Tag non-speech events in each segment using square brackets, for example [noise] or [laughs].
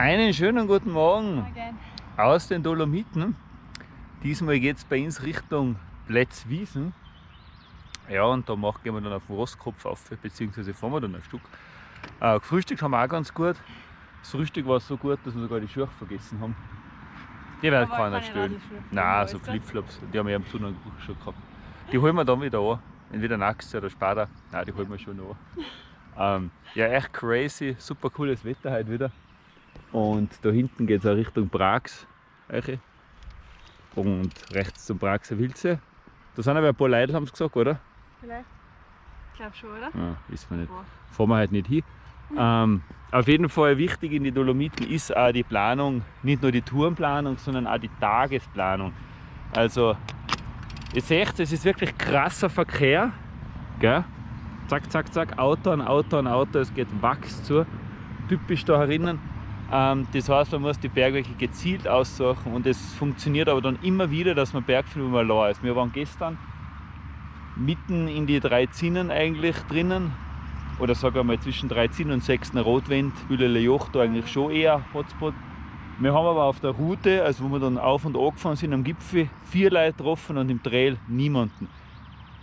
Einen schönen guten Morgen aus den Dolomiten. Diesmal geht es bei uns Richtung Plätzwiesen. Ja, und da machen gehen wir dann auf den Rostkopf auf, beziehungsweise fahren wir dann ein Stück. Äh, gefrühstückt haben wir auch ganz gut. Das Frühstück war so gut, dass wir sogar die Schuhe vergessen haben. Die werden keiner stellen. Radlschuhe. Nein, so? Flipflops, die haben wir am Sonntag schon gehabt. Die holen wir dann wieder an. Entweder Jahr oder später. Nein, die holen wir schon an. Ähm, ja, echt crazy, super cooles Wetter heute wieder. Und da hinten geht es auch Richtung Prags. Eiche. Und rechts zum Praxer Wilze. Da sind aber ein paar Leute, haben sie gesagt, oder? Vielleicht. Ich glaube schon, oder? Ja, wissen wir nicht. Boah. Fahren wir halt nicht hin. Ähm, auf jeden Fall wichtig in die Dolomiten ist auch die Planung, nicht nur die Tourenplanung, sondern auch die Tagesplanung. Also, ihr seht, es ist wirklich krasser Verkehr. Gell? Zack, zack, zack, Auto an Auto an Auto, es geht Wachs zu. Typisch da herinnen. Ähm, das heißt, man muss die Bergwege gezielt aussuchen und es funktioniert aber dann immer wieder, dass man Berg findet, wo man allein ist. Wir waren gestern mitten in die drei Zinnen eigentlich drinnen oder sagen wir mal zwischen 13 und 6 Rotwind, Bülele Joch, da eigentlich schon eher Hotspot. Wir haben aber auf der Route, also wo wir dann auf und an gefahren sind am Gipfel, vier Leute getroffen und im Trail niemanden.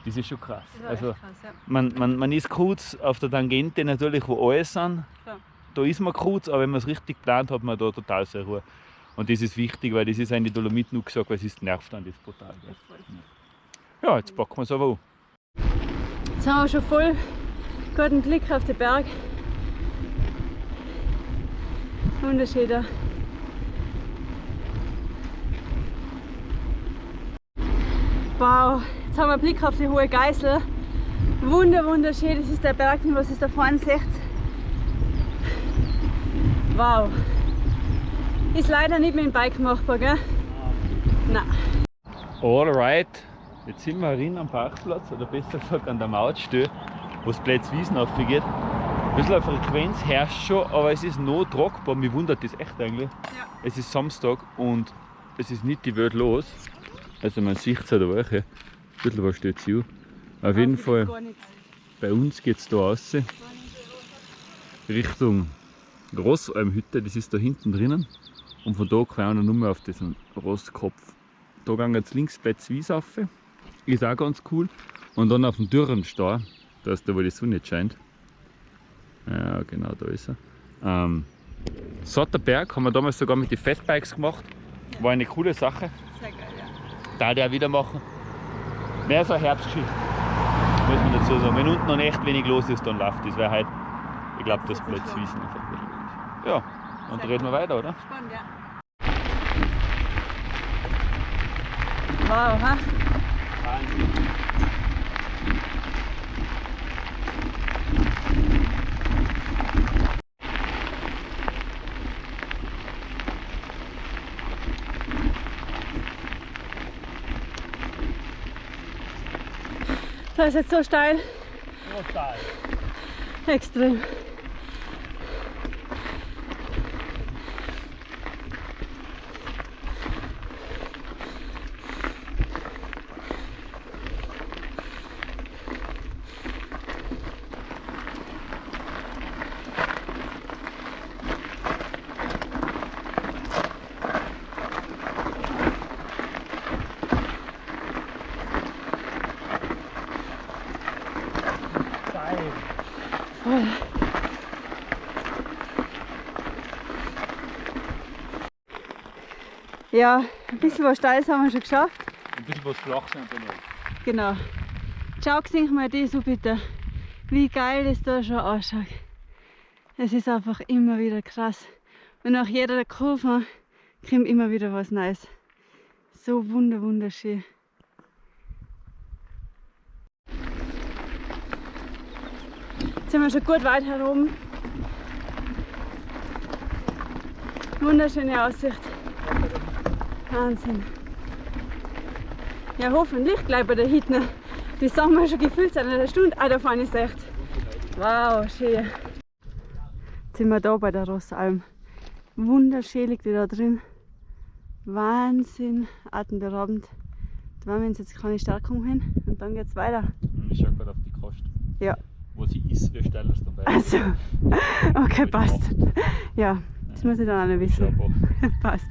Das ist schon krass. War Also krass, ja. man, man, man ist kurz auf der Tangente natürlich, wo alle sind. Klar. Da ist man kurz, aber wenn man es richtig plant, hat man da total sehr Ruhe. Und das ist wichtig, weil das ist die Dolomiten nur gesagt, weil es ist nervt dann das brutal. Ja, jetzt packen wir es aber an. Jetzt haben wir schon voll guten Blick auf den Berg. Wunderschön da. Wow, jetzt haben wir einen Blick auf die hohe Geißel. Wunder, wunderschön, das ist der Berg, was ist da vorne seht. Wow. Ist leider nicht mit dem Bike machbar, gell? Nein. Alright, jetzt sind wir rein am Parkplatz, oder besser gesagt an der Mautstelle, wo es Plätzwiesen aufgeht. Ein bisschen eine Frequenz herrscht schon, aber es ist noch tragbar. Mich wundert das echt eigentlich. Ja. Es ist Samstag und es ist nicht die Welt los. Also man sieht es halt auch. Ein bisschen was steht zu. Auf jeden Fall, bei uns geht es da raus. Richtung Grossalmhütte, das ist da hinten drinnen. Und von da fahren wir nur mehr auf diesen Rostkopf. Da gehen jetzt links bei Zwies rauf. Ist auch ganz cool. Und dann auf dem Dürrenstau, da ist da, wo die Sonne nicht scheint. Ja, genau, da ist er. Ähm, Sotterberg haben wir damals sogar mit den Fatbikes gemacht. War eine coole Sache. Sehr geil, ja. Da der wieder machen. Mehr so eine Herbstgeschichte. Muss man dazu sagen. Wenn unten noch echt wenig los ist, dann läuft das. Weil halt, ich glaube, das ist Plätzwiesen einfach ein bisschen gut ist. Ja, und reden wir weiter, oder? Spannend, ja. Wow, ha? Das ist jetzt so steil, extrem. Voll. Ja, ein bisschen was Steiles haben wir schon geschafft. Ein bisschen was flach sein soll. Genau. Schau sich mal das so bitte, wie geil das da schon ausschaut. Es ist einfach immer wieder krass. Und nach jeder Kurve kommt immer wieder was Neues. So wunder wunderschön. Jetzt sind wir schon gut weit herum. Wunderschöne Aussicht. Wahnsinn. Ja, hoffentlich gleich bei der Hitne. Die sagen wir schon gefühlt seit einer Stunde. Ah, da vorne ist echt. Wow, schön. Jetzt sind wir da bei der Rossalm. Wunderschön liegt die da drin. Wahnsinn, atemberaubend. Da werden wir uns jetzt eine kleine Stärkung hin und dann geht's weiter. Ich schau gerade auf die Kost. Ja. Wo sie ist, wie steil es dabei Also, [laughs] okay, passt. Ja, Das muss ich dann auch noch wissen. [laughs] Passt.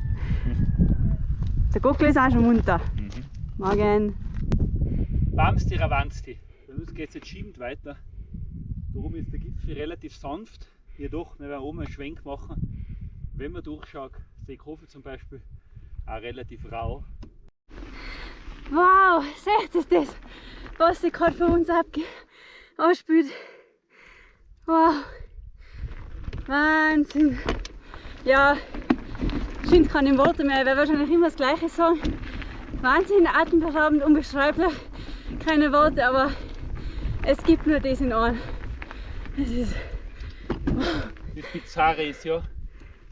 Der Gockel ist auch schon munter. Mhm. Morgen. Bamsti Ravansti. Bei uns geht es jetzt schiebend weiter. Da oben ist der Gipfel relativ sanft. Jedoch, wir werden oben einen Schwenk machen. Wenn man durchschaut, Seekofel zum Beispiel, auch relativ rau. Wow, seht ihr das, was sich gerade von uns anspült? Wow, Wahnsinn. Ja, stimmt keine Worte mehr, ich werde wahrscheinlich immer das Gleiche sagen. Wahnsinn, atemberaubend, unbeschreiblich, keine Worte, aber es gibt nur das in Ohren. Es ist, Das Bizarre ist ja,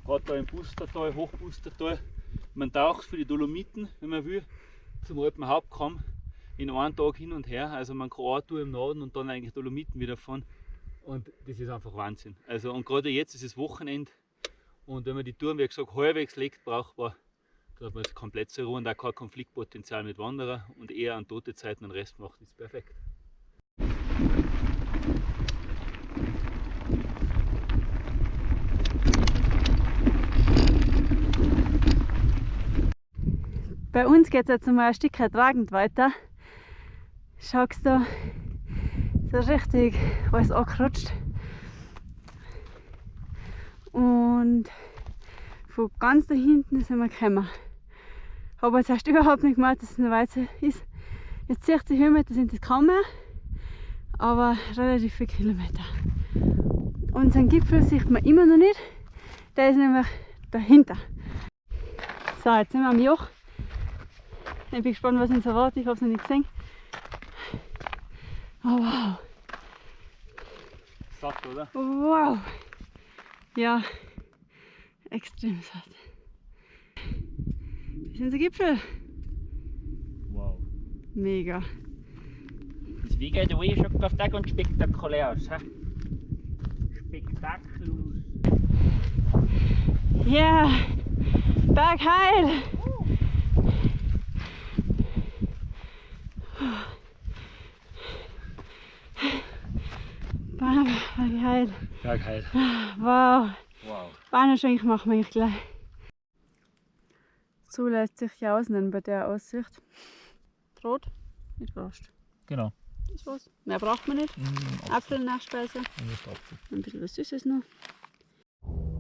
gerade da im Bustertal, Hochbustertal, man taucht für die Dolomiten, wenn man will, zum Alpenhauptkamm in einem Tag hin und her. Also man kann eine Tour im Norden und dann eigentlich Dolomiten wieder fahren. Und das ist einfach Wahnsinn. Also und gerade jetzt ist es Wochenende und wenn man die Touren, wie gesagt, halbwegs legt, brauchbar, hat man jetzt komplett zur Ruhe und auch kein Konfliktpotenzial mit Wanderern und eher an tote Zeiten den Rest macht, ist perfekt. bei uns geht es jetzt mal ein Stück tragend weiter. Schaust du, so richtig alles angerutscht. Und von ganz da hinten sind wir gekommen. Habe jetzt erst überhaupt nicht gemerkt, dass es eine Weize ist. Jetzt 60 Höhenmeter sind es kaum mehr, aber relativ viele Kilometer. Unseren Gipfel sieht man immer noch nicht. Der ist nämlich dahinter. So, jetzt sind wir am Joch. Ich bin gespannt, was uns erwartet. Ich habe es noch nicht gesehen. Oh, wow. Satt, oder? Wow. Ja, [laughs] extrem satt. Das ist unser Gipfel. Wow. Mega. Das Wiegen der Way schaut auf Tag und spektakulär aus. He? Spektakulus. Ja, Bergheil. Bergheil. Bergheil. Wow. Wow. Bahnenschwenk machen wir gleich. So lässt sich ja ausnehmen bei der Aussicht. Rot mit Wurst. Genau. Das war's. Mehr braucht man nicht. Apfel, Nachspeise. Ein bisschen was Süßes noch.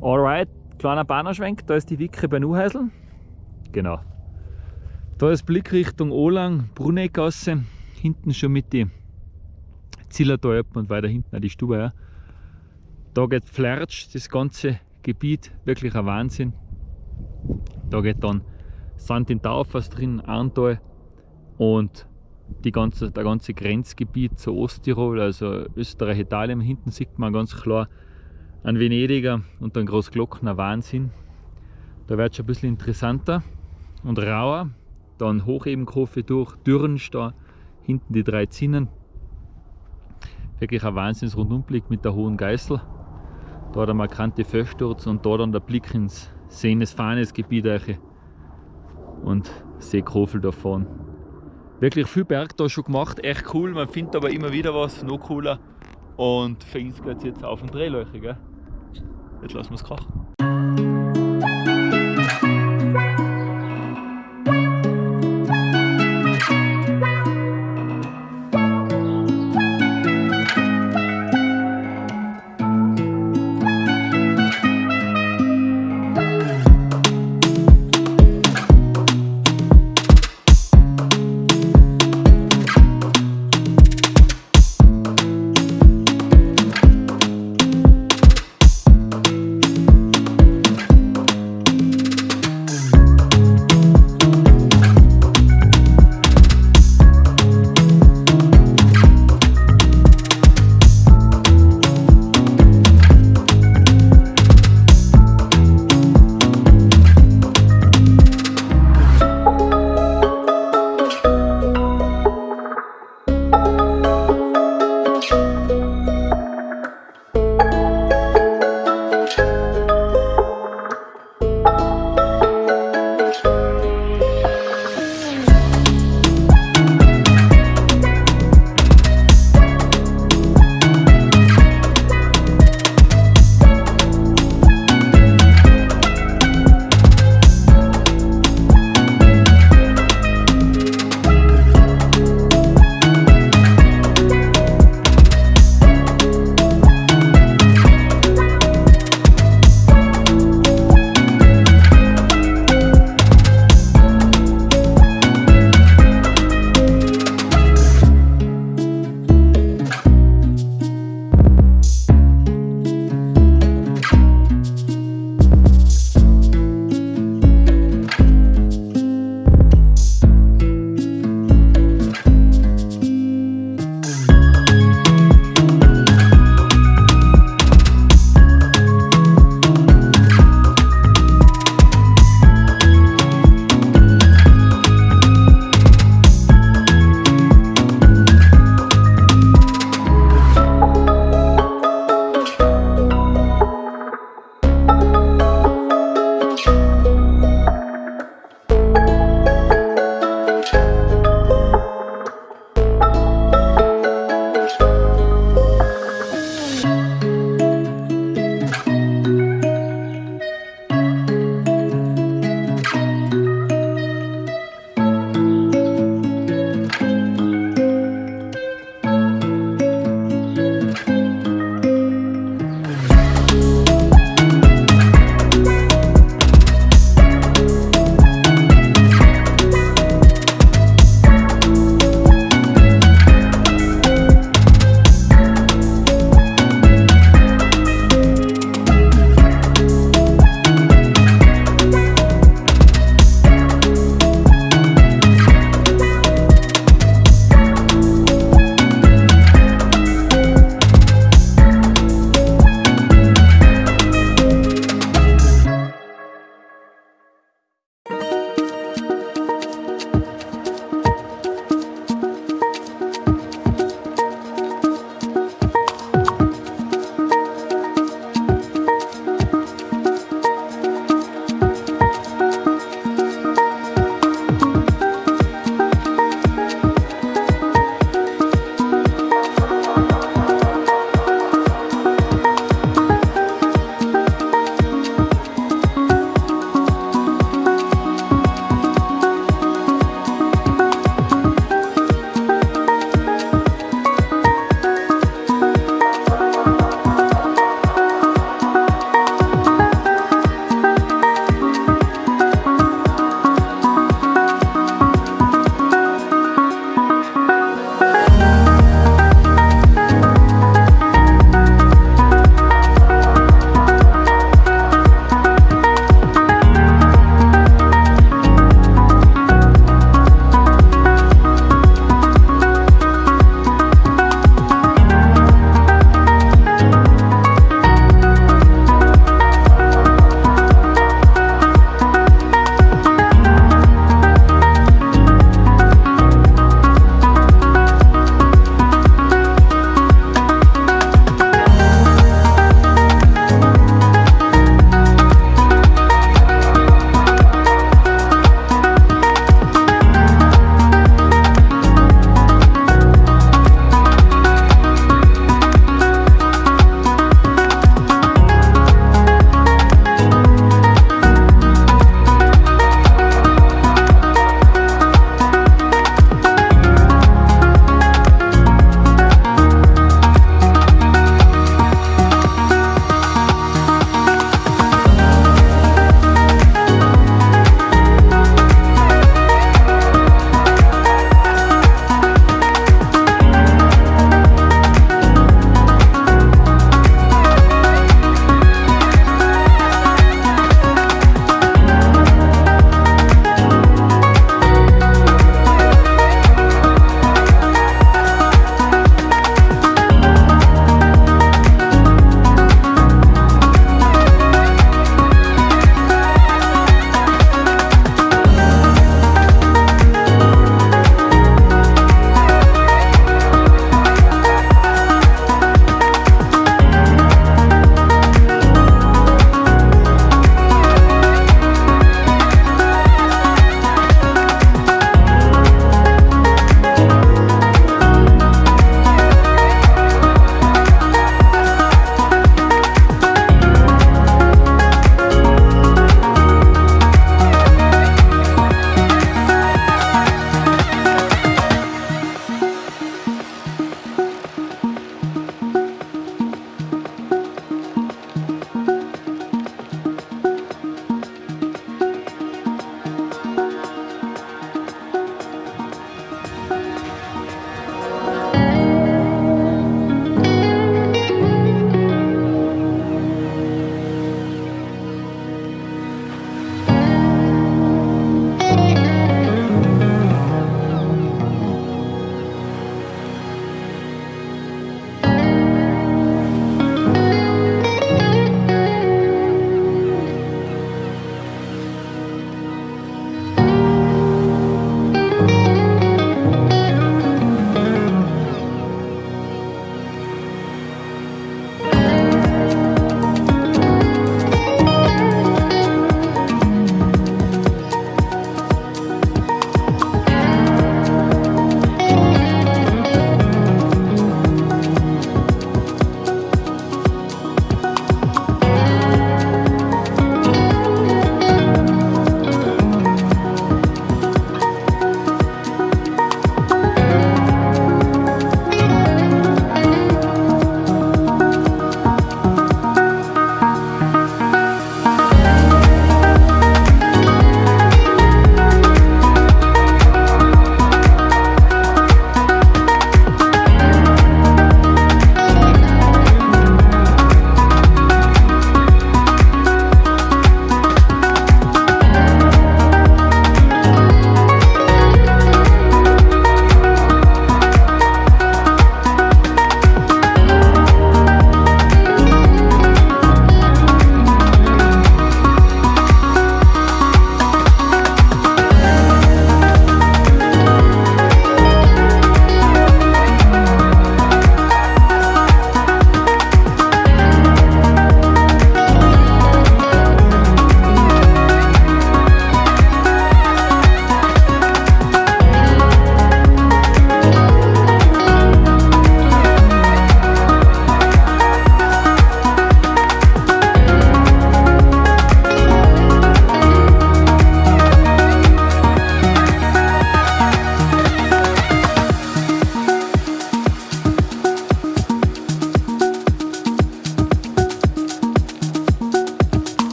Alright, kleiner Bahnerschwenk, da ist die Wicke bei Nuhäusl. Genau. Da ist Blick Richtung Olang, Bruneggasse, hinten schon mit die Zillertalpen und weiter hinten auch die Stube. Ja. Da geht Flertsch, das ganze Gebiet, wirklich ein Wahnsinn. Da geht dann Sand in Taufers drin, Arntal und die ganze, der ganze Grenzgebiet zu Osttirol, also Österreich, Italien. Hinten sieht man ganz klar ein Venediger und ein Großglockner Wahnsinn. Da wird schon ein bisschen interessanter und rauer. Dann Hochebenkofe durch, Dürrensch da, hinten die drei Zinnen. Wirklich ein Wahnsinns-Rundumblick mit der Hohen Geißel. Da der markante Felssturz und da dann der Blick ins Seenes-Fahnes-Gebiet und Seekofel da vorne. Wirklich viel Berg da schon gemacht, echt cool. Man findet aber immer wieder was, noch cooler. Und für uns geht es jetzt auf den Drehleuche, gell? Jetzt lassen wir es krachen.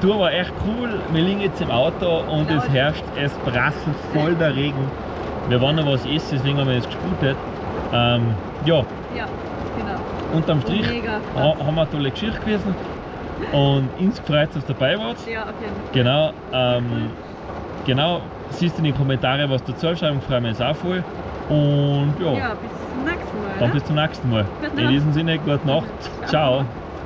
Tour war echt cool. Wir liegen jetzt im Auto und es herrscht, es prasselt voll der Regen. Wir wollen noch was essen, deswegen haben wir jetzt gesputet. Ähm, ja, Ja, genau. unterm Strich haben wir eine tolle Geschichte gewesen. Und uns gefreut, dass ihr dabei wart. Ja, Fall. Genau, ähm, genau, siehst du in die Kommentare, was du dazu schreiben, freuen wir uns auch voll. Und ja, Ja, bis zum nächsten Mal. dann ne? bis zum nächsten Mal. In diesem Sinne, gute Nacht. Ciao.